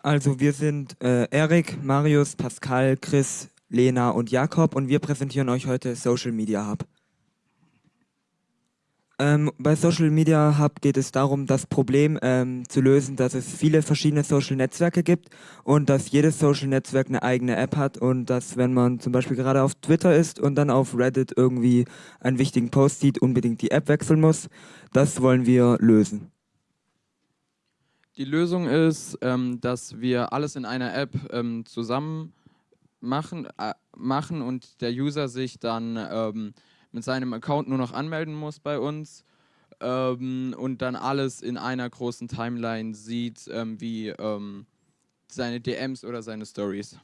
Also wir sind äh, Erik, Marius, Pascal, Chris, Lena und Jakob und wir präsentieren euch heute Social Media Hub. Ähm, bei Social Media Hub geht es darum, das Problem ähm, zu lösen, dass es viele verschiedene Social Netzwerke gibt und dass jedes Social Netzwerk eine eigene App hat und dass, wenn man zum Beispiel gerade auf Twitter ist und dann auf Reddit irgendwie einen wichtigen Post sieht, unbedingt die App wechseln muss. Das wollen wir lösen. Die Lösung ist, ähm, dass wir alles in einer App ähm, zusammen machen, äh, machen und der User sich dann ähm, mit seinem Account nur noch anmelden muss bei uns ähm, und dann alles in einer großen Timeline sieht, ähm, wie ähm, seine DMs oder seine Stories.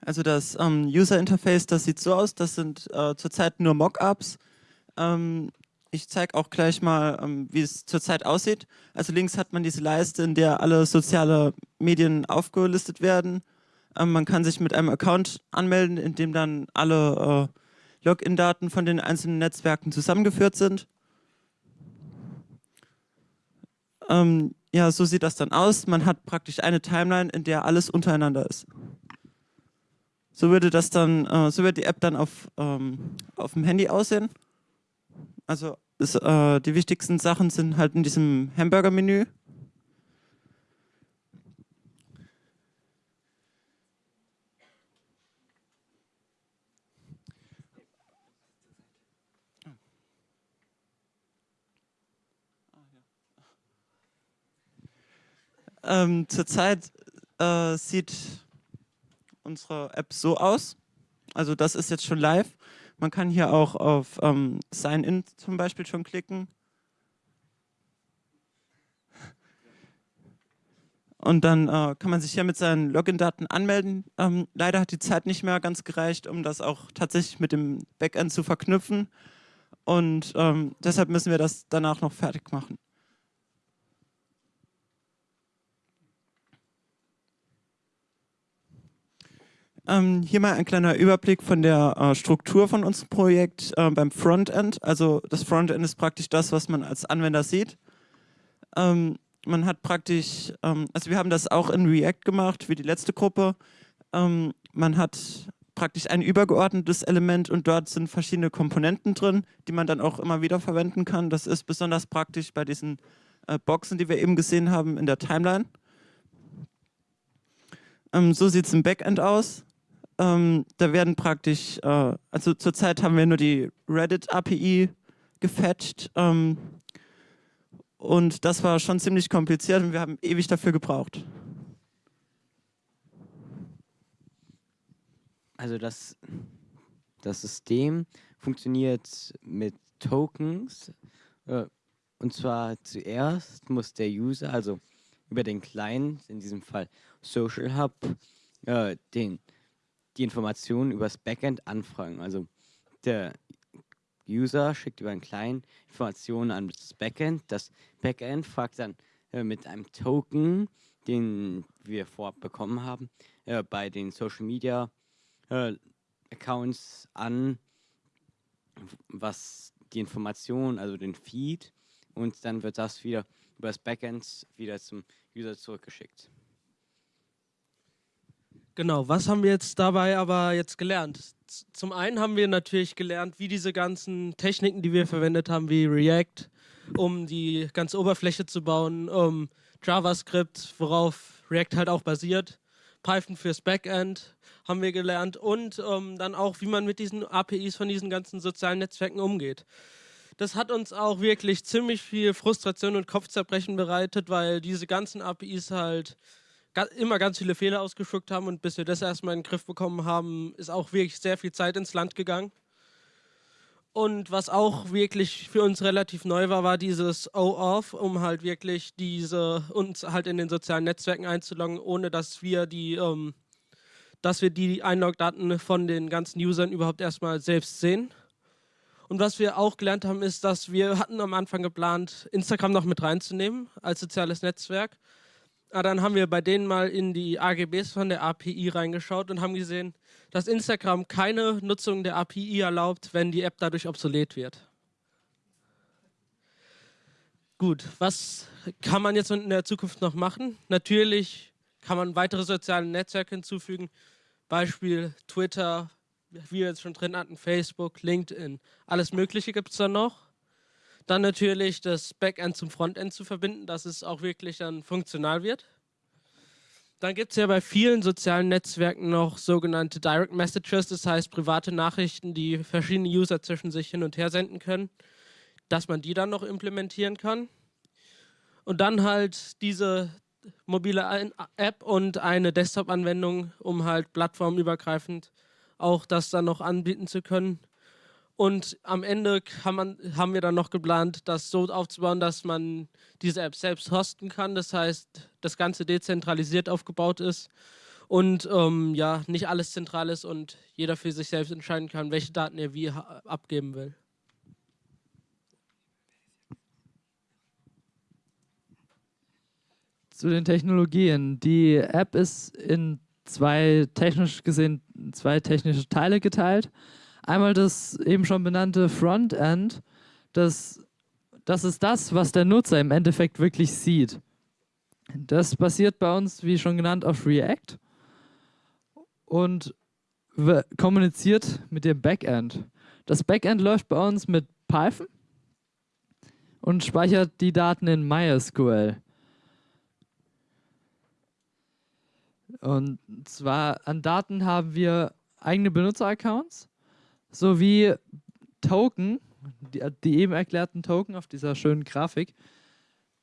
Also das User Interface, das sieht so aus, das sind äh, zurzeit nur Mockups. Ähm, ich zeige auch gleich mal, ähm, wie es zurzeit aussieht. Also links hat man diese Leiste, in der alle soziale Medien aufgelistet werden. Ähm, man kann sich mit einem Account anmelden, in dem dann alle äh, Login-Daten von den einzelnen Netzwerken zusammengeführt sind. Ähm, ja, so sieht das dann aus. Man hat praktisch eine Timeline, in der alles untereinander ist. So würde das dann, äh, so wird die App dann auf, auf dem Handy aussehen. Also ist, äh, die wichtigsten Sachen sind halt in diesem Hamburger-Menü. Ähm, zurzeit äh, sieht unsere App so aus. Also das ist jetzt schon live. Man kann hier auch auf ähm, Sign-In zum Beispiel schon klicken. Und dann äh, kann man sich hier mit seinen Login-Daten anmelden. Ähm, leider hat die Zeit nicht mehr ganz gereicht, um das auch tatsächlich mit dem Backend zu verknüpfen. Und ähm, deshalb müssen wir das danach noch fertig machen. Ähm, hier mal ein kleiner Überblick von der äh, Struktur von unserem Projekt äh, beim Frontend. Also das Frontend ist praktisch das, was man als Anwender sieht. Ähm, man hat praktisch, ähm, also wir haben das auch in React gemacht, wie die letzte Gruppe. Ähm, man hat praktisch ein übergeordnetes Element und dort sind verschiedene Komponenten drin, die man dann auch immer wieder verwenden kann. Das ist besonders praktisch bei diesen äh, Boxen, die wir eben gesehen haben in der Timeline. Ähm, so sieht es im Backend aus. Ähm, da werden praktisch, äh, also zurzeit haben wir nur die Reddit-API gefetcht ähm, und das war schon ziemlich kompliziert und wir haben ewig dafür gebraucht. Also das, das System funktioniert mit Tokens äh, und zwar zuerst muss der User, also über den Client, in diesem Fall Social Hub, äh, den die Informationen über das Backend anfragen. Also der User schickt über einen kleinen Informationen an das Backend. Das Backend fragt dann äh, mit einem Token, den wir vorab bekommen haben, äh, bei den Social Media äh, Accounts an, was die Information, also den Feed, und dann wird das wieder über das Backend wieder zum User zurückgeschickt. Genau, was haben wir jetzt dabei aber jetzt gelernt? Zum einen haben wir natürlich gelernt, wie diese ganzen Techniken, die wir verwendet haben, wie React, um die ganze Oberfläche zu bauen, um JavaScript, worauf React halt auch basiert, Python fürs Backend haben wir gelernt und um, dann auch, wie man mit diesen APIs von diesen ganzen sozialen Netzwerken umgeht. Das hat uns auch wirklich ziemlich viel Frustration und Kopfzerbrechen bereitet, weil diese ganzen APIs halt immer ganz viele Fehler ausgeschuckt haben und bis wir das erstmal in den Griff bekommen haben, ist auch wirklich sehr viel Zeit ins Land gegangen. Und was auch wirklich für uns relativ neu war, war dieses O-Off, um halt wirklich diese uns halt in den sozialen Netzwerken einzuloggen, ohne dass wir die, ähm, dass wir die Einlogdaten von den ganzen Usern überhaupt erstmal selbst sehen. Und was wir auch gelernt haben, ist, dass wir hatten am Anfang geplant, Instagram noch mit reinzunehmen als soziales Netzwerk. Ah, dann haben wir bei denen mal in die AGBs von der API reingeschaut und haben gesehen, dass Instagram keine Nutzung der API erlaubt, wenn die App dadurch obsolet wird. gut, was kann man jetzt in der Zukunft noch machen? Natürlich kann man weitere soziale Netzwerke hinzufügen. Beispiel Twitter, wie wir jetzt schon drin hatten, Facebook, LinkedIn. Alles Mögliche gibt es da noch. Dann natürlich das Backend zum Frontend zu verbinden, dass es auch wirklich dann funktional wird. Dann gibt es ja bei vielen sozialen Netzwerken noch sogenannte Direct Messages, das heißt private Nachrichten, die verschiedene User zwischen sich hin und her senden können, dass man die dann noch implementieren kann. Und dann halt diese mobile App und eine Desktop-Anwendung, um halt plattformübergreifend auch das dann noch anbieten zu können. Und am Ende man, haben wir dann noch geplant, das so aufzubauen, dass man diese App selbst hosten kann. Das heißt, das Ganze dezentralisiert aufgebaut ist und ähm, ja, nicht alles zentral ist und jeder für sich selbst entscheiden kann, welche Daten er wie abgeben will. Zu den Technologien. Die App ist in zwei technisch gesehen zwei technische Teile geteilt. Einmal das eben schon benannte Frontend, das, das ist das, was der Nutzer im Endeffekt wirklich sieht. Das basiert bei uns, wie schon genannt, auf React und kommuniziert mit dem Backend. Das Backend läuft bei uns mit Python und speichert die Daten in MySQL. Und zwar an Daten haben wir eigene Benutzeraccounts sowie Token, die, die, eben erklärten Token auf dieser schönen Grafik,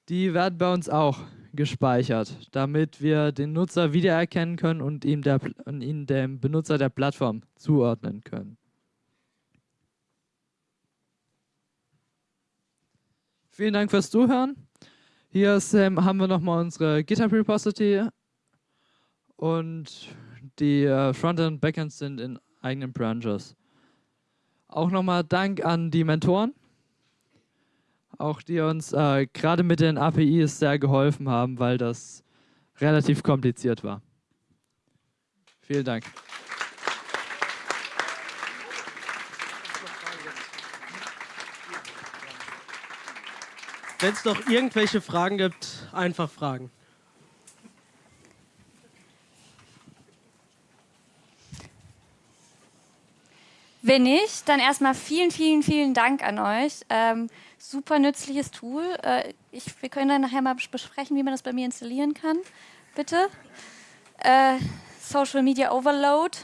die werden bei uns auch gespeichert, damit wir den Nutzer wiedererkennen können und ihm, der, und ihn dem Benutzer der Plattform zuordnen können. Vielen Dank fürs Zuhören. Hier ist, ähm, haben wir nochmal unsere GitHub Repository und die äh, Frontend und Backend sind in eigenen Branches. Auch nochmal Dank an die Mentoren, auch die uns äh, gerade mit den APIs sehr geholfen haben, weil das relativ kompliziert war. Vielen Dank. Wenn es noch irgendwelche Fragen gibt, einfach fragen. Wenn nicht, dann erstmal vielen, vielen, vielen Dank an euch. Ähm, super nützliches Tool. Äh, ich, wir können dann nachher mal besprechen, wie man das bei mir installieren kann. Bitte. Äh, Social Media Overload.